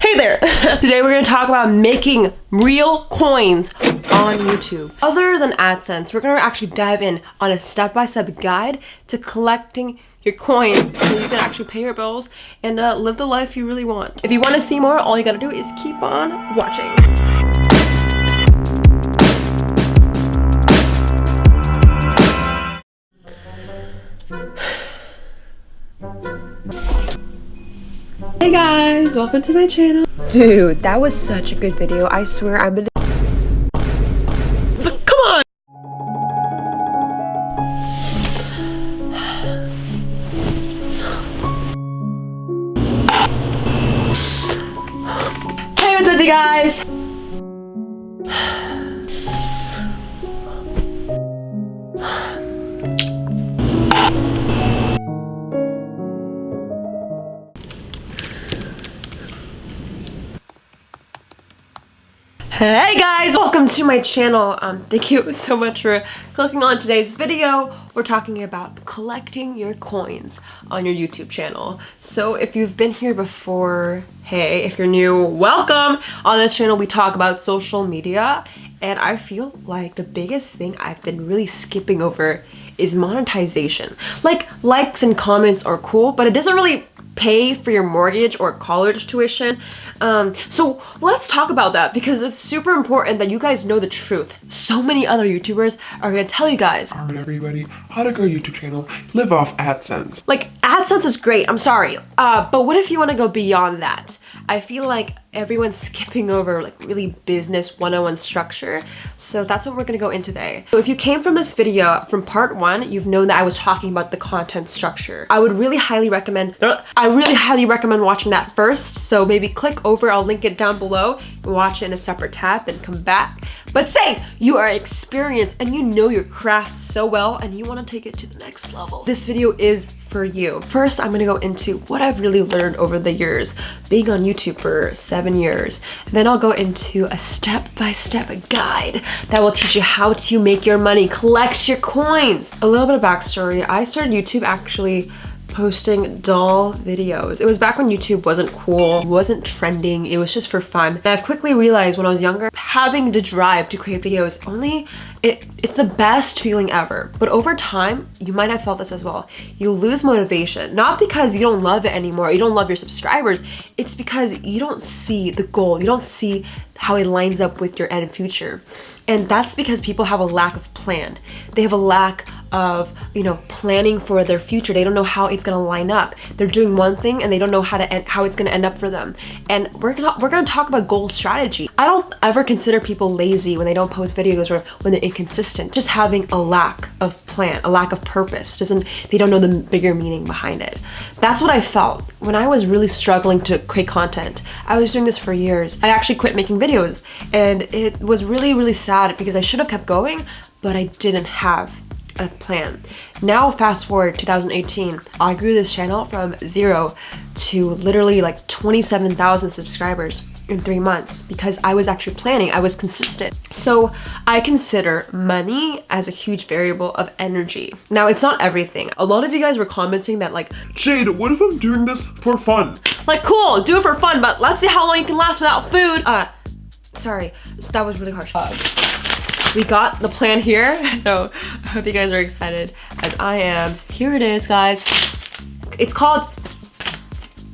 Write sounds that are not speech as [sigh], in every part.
Hey there! [laughs] Today we're going to talk about making real coins on YouTube. Other than AdSense, we're going to actually dive in on a step-by-step -step guide to collecting your coins so you can actually pay your bills and uh, live the life you really want. If you want to see more, all you gotta do is keep on watching. [sighs] Hey guys, welcome to my channel. Dude, that was such a good video. I swear I'm gonna Hey guys, welcome to my channel. Um, thank you [laughs] so much for clicking on today's video. We're talking about collecting your coins on your YouTube channel. So if you've been here before, hey, if you're new, welcome. On this channel, we talk about social media and I feel like the biggest thing I've been really skipping over is monetization. Like likes and comments are cool, but it doesn't really pay for your mortgage or college tuition. Um, so let's talk about that because it's super important that you guys know the truth. So many other YouTubers are gonna tell you guys. Alright everybody, how to grow YouTube channel, live off AdSense. Like AdSense is great, I'm sorry. Uh, but what if you wanna go beyond that? I feel like everyone's [laughs] skipping over like really business 101 structure. So that's what we're gonna go into today. So if you came from this video from part one, you've known that I was talking about the content structure. I would really highly recommend, uh, I really highly recommend watching that first. So maybe click over, I'll link it down below, watch it in a separate tab, then come back. But say you are experienced and you know your craft so well and you wanna take it to the next level. This video is for you. First, I'm gonna go into what I've really learned over the years, being on YouTube for seven years. Then I'll go into a step-by-step -step guide that will teach you how to make your money, collect your coins. A little bit of backstory, I started YouTube actually posting doll videos. It was back when YouTube wasn't cool, wasn't trending, it was just for fun. And I've quickly realized when I was younger, having the drive to create videos only, it, it's the best feeling ever. But over time, you might have felt this as well. You lose motivation, not because you don't love it anymore, you don't love your subscribers, it's because you don't see the goal, you don't see how it lines up with your end future. And that's because people have a lack of plan. They have a lack of you know planning for their future. They don't know how it's gonna line up. They're doing one thing and they don't know how to end, how it's gonna end up for them. And we're gonna we're gonna talk about goal strategy. I don't ever consider people lazy when they don't post videos or when they're inconsistent. Just having a lack of plan a lack of purpose doesn't they don't know the bigger meaning behind it. That's what i felt when i was really struggling to create content. I was doing this for years. I actually quit making videos and it was really really sad because i should have kept going but i didn't have a plan. Now fast forward 2018, I grew this channel from zero to literally like 27,000 subscribers in three months because I was actually planning, I was consistent. So I consider money as a huge variable of energy. Now it's not everything. A lot of you guys were commenting that like, Jade, what if I'm doing this for fun? Like cool, do it for fun, but let's see how long you can last without food. Uh, sorry, that was really harsh. Uh, we got the plan here. [laughs] So I hope you guys are excited as I am. Here it is, guys. It's called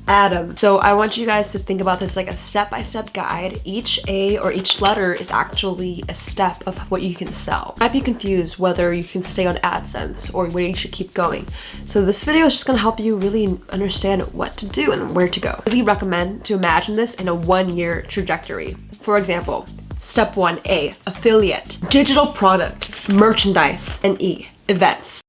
Adam. So I want you guys to think about this like a step-by-step -step guide. Each A or each letter is actually a step of what you can sell. You might be confused whether you can stay on AdSense or where you should keep going. So this video is just gonna help you really understand what to do and where to go. I really recommend to imagine this in a one-year trajectory. For example, Step 1A, affiliate, digital product, merchandise, and E, events.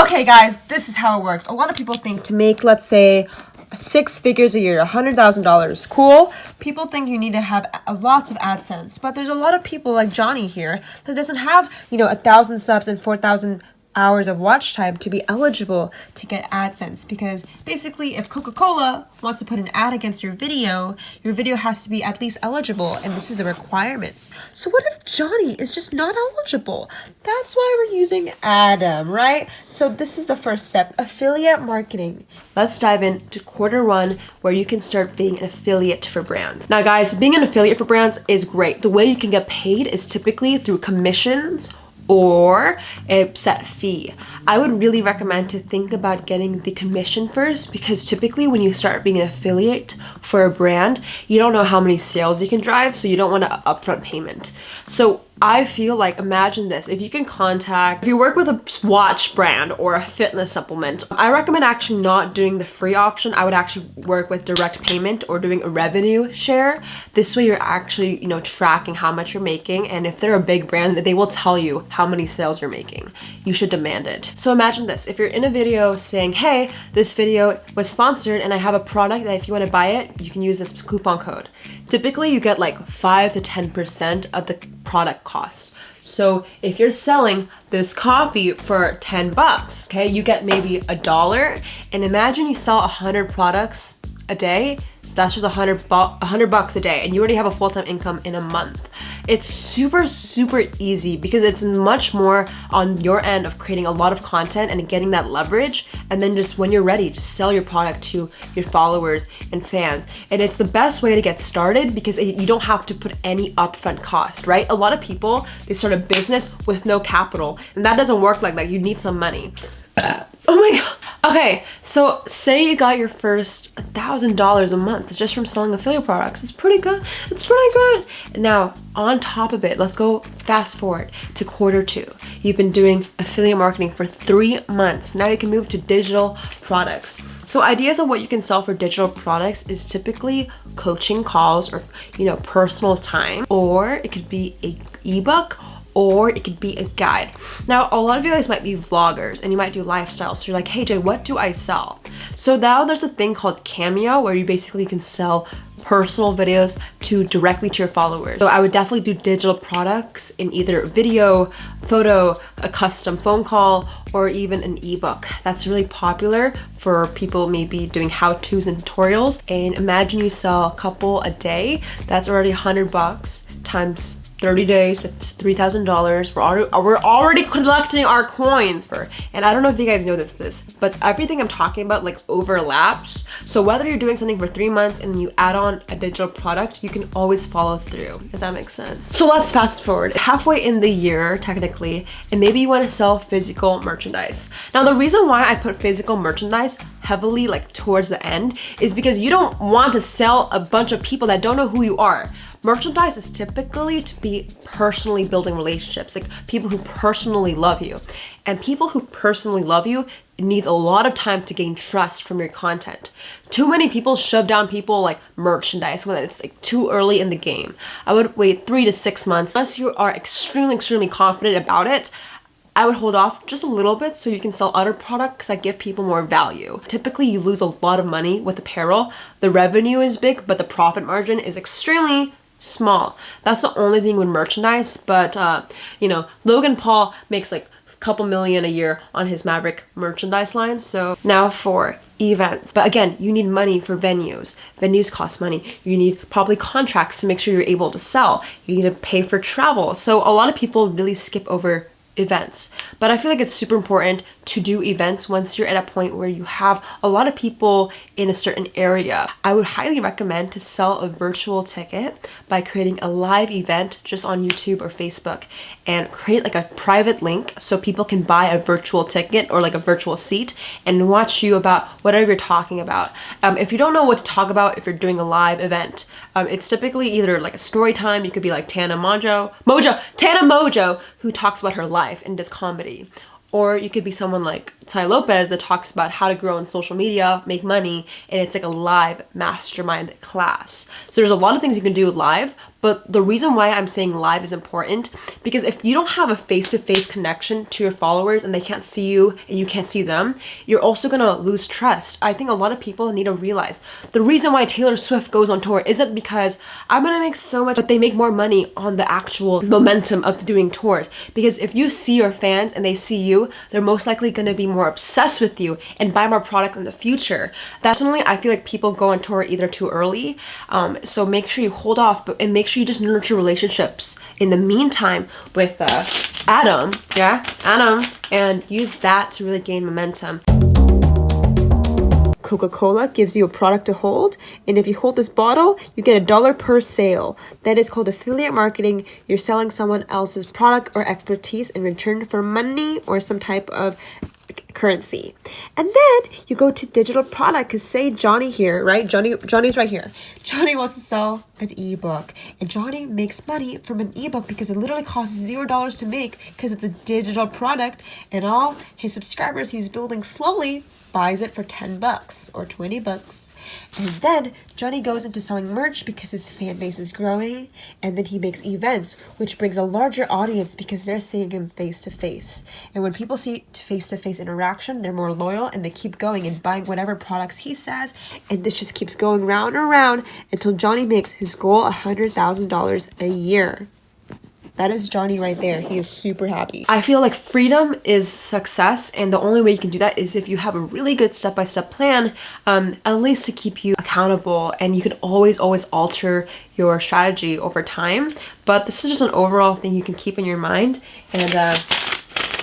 Okay guys, this is how it works. A lot of people think to make, let's say, six figures a year, $100,000, cool. People think you need to have lots of AdSense, but there's a lot of people like Johnny here that doesn't have, you know, a thousand subs and 4,000 hours of watch time to be eligible to get AdSense because basically if Coca-Cola wants to put an ad against your video, your video has to be at least eligible and this is the requirements. So what if Johnny is just not eligible? That's why we're using Adam, right? So this is the first step, affiliate marketing. Let's dive into quarter one where you can start being an affiliate for brands. Now guys, being an affiliate for brands is great. The way you can get paid is typically through commissions or a set fee. I would really recommend to think about getting the commission first because typically when you start being an affiliate for a brand, you don't know how many sales you can drive, so you don't want an upfront payment. So I feel like, imagine this, if you can contact, if you work with a watch brand or a fitness supplement, I recommend actually not doing the free option. I would actually work with direct payment or doing a revenue share. This way you're actually, you know, tracking how much you're making. And if they're a big brand, they will tell you how many sales you're making. You should demand it. So imagine this, if you're in a video saying, hey, this video was sponsored and I have a product that if you want to buy it, you can use this coupon code. Typically you get like 5 to 10% of the product cost. So if you're selling this coffee for 10 bucks, okay, you get maybe a dollar and imagine you sell 100 products a day, that's just 100, bu 100 bucks a day and you already have a full-time income in a month. It's super, super easy because it's much more on your end of creating a lot of content and getting that leverage. And then just when you're ready, just sell your product to your followers and fans. And it's the best way to get started because you don't have to put any upfront cost, right? A lot of people, they start a business with no capital and that doesn't work like that. You need some money. Oh my god. Okay, so say you got your first $1,000 a month just from selling affiliate products. It's pretty good. It's pretty good. Now, on top of it, let's go fast forward to quarter two. You've been doing affiliate marketing for three months. Now you can move to digital products. So ideas of what you can sell for digital products is typically coaching calls or, you know, personal time, or it could be a ebook or it could be a guide. Now, a lot of you guys might be vloggers and you might do lifestyle. So you're like, hey Jay, what do I sell? So now there's a thing called Cameo where you basically can sell personal videos to directly to your followers. So I would definitely do digital products in either video, photo, a custom phone call, or even an ebook. That's really popular for people maybe doing how-tos and tutorials. And imagine you sell a couple a day, that's already 100 bucks times 30 days, $3,000. We're already, we're already collecting our coins. For, and I don't know if you guys know this, this, but everything I'm talking about like overlaps. So whether you're doing something for three months and you add on a digital product, you can always follow through, if that makes sense. So let's fast forward. Halfway in the year, technically, and maybe you want to sell physical merchandise. Now, the reason why I put physical merchandise heavily like towards the end is because you don't want to sell a bunch of people that don't know who you are. Merchandise is typically to be personally building relationships, like people who personally love you. And people who personally love you needs a lot of time to gain trust from your content. Too many people shove down people like merchandise when it's like too early in the game. I would wait three to six months. Unless you are extremely, extremely confident about it, I would hold off just a little bit so you can sell other products that give people more value. Typically, you lose a lot of money with apparel. The revenue is big, but the profit margin is extremely small. That's the only thing with merchandise, but uh, you know, Logan Paul makes like a couple million a year on his Maverick merchandise line. So now for events. But again, you need money for venues. Venues cost money. You need probably contracts to make sure you're able to sell. You need to pay for travel. So a lot of people really skip over events. But I feel like it's super important to do events once you're at a point where you have a lot of people in a certain area. I would highly recommend to sell a virtual ticket by creating a live event just on YouTube or Facebook and create like a private link so people can buy a virtual ticket or like a virtual seat and watch you about whatever you're talking about. Um, if you don't know what to talk about if you're doing a live event, um, it's typically either like a story time, you could be like Tana Mojo, Mojo, Tana Mojo, who talks about her life and does comedy. Or you could be someone like Tai Lopez that talks about how to grow on social media, make money, and it's like a live mastermind class. So there's a lot of things you can do live, But the reason why I'm saying live is important because if you don't have a face-to-face connection to your followers and they can't see you and you can't see them, you're also gonna lose trust. I think a lot of people need to realize the reason why Taylor Swift goes on tour isn't because I'm gonna make so much, but they make more money on the actual momentum of doing tours. Because if you see your fans and they see you, they're most likely gonna be more obsessed with you and buy more products in the future. Definitely, I feel like people go on tour either too early. Um, so make sure you hold off, but and make sure you just nurture relationships in the meantime with uh, Adam, yeah, Adam, and use that to really gain momentum. Coca-Cola gives you a product to hold and if you hold this bottle you get a dollar per sale. That is called affiliate marketing. You're selling someone else's product or expertise in return for money or some type of currency. And then you go to digital product because say Johnny here, right? Johnny Johnny's right here. Johnny wants to sell an ebook and Johnny makes money from an ebook because it literally costs zero dollars to make because it's a digital product and all his subscribers he's building slowly buys it for 10 bucks or 20 bucks and then Johnny goes into selling merch because his fan base is growing, and then he makes events, which brings a larger audience because they're seeing him face to face. And when people see face to face interaction, they're more loyal and they keep going and buying whatever products he says, and this just keeps going round and round until Johnny makes his goal $100,000 a year. That is Johnny right there. He is super happy. I feel like freedom is success and the only way you can do that is if you have a really good step-by-step -step plan, um, at least to keep you accountable and you can always, always alter your strategy over time. But this is just an overall thing you can keep in your mind and uh,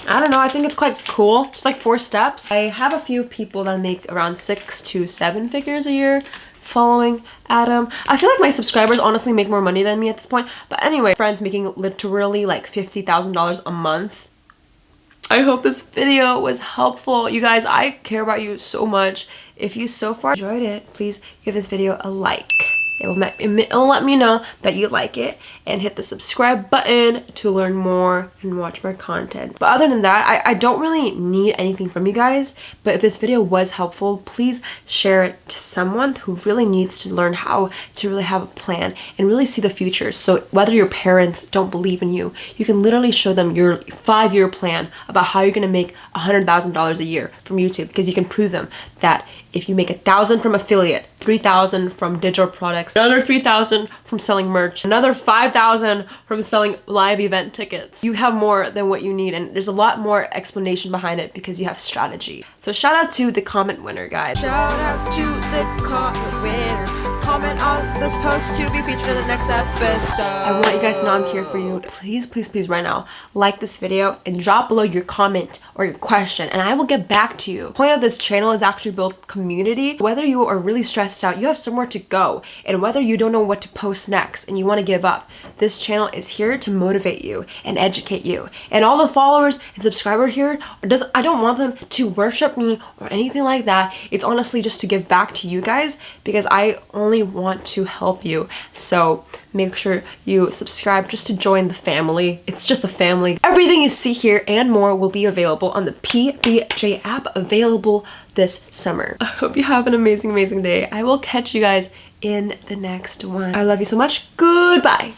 I don't know, I think it's quite cool. Just like four steps. I have a few people that make around six to seven figures a year following Adam. I feel like my subscribers honestly make more money than me at this point. But anyway, friends making literally like $50,000 a month. I hope this video was helpful. You guys, I care about you so much. If you so far enjoyed it, please give this video a like. It will, it will let me know that you like it and hit the subscribe button to learn more and watch more content. But other than that, I, I don't really need anything from you guys. But if this video was helpful, please share it to someone who really needs to learn how to really have a plan and really see the future. So whether your parents don't believe in you, you can literally show them your five-year plan about how you're going to make $100,000 a year from YouTube because you can prove them that if you make a thousand from affiliate 3000 from digital products another 3000 from selling merch another 5000 from selling live event tickets. You have more than what you need and there's a lot more explanation behind it because you have strategy. So shout out to the comment winner guys. Shout out to the comment winner comment on this post to be featured in the next episode. I want you guys to know I'm here for you. Please, please, please right now, like this video and drop below your comment or your question and I will get back to you. The point of this channel is actually build community. Whether you are really stressed out, you have somewhere to go and whether you don't know what to post next and you want to give up, this channel is here to motivate you and educate you. And all the followers and subscribers here, does I don't want them to worship me or anything like that. It's honestly just to give back to you guys because I only really want to help you. So make sure you subscribe just to join the family. It's just a family. Everything you see here and more will be available on the PBJ app available this summer. I hope you have an amazing, amazing day. I will catch you guys in the next one. I love you so much. Goodbye.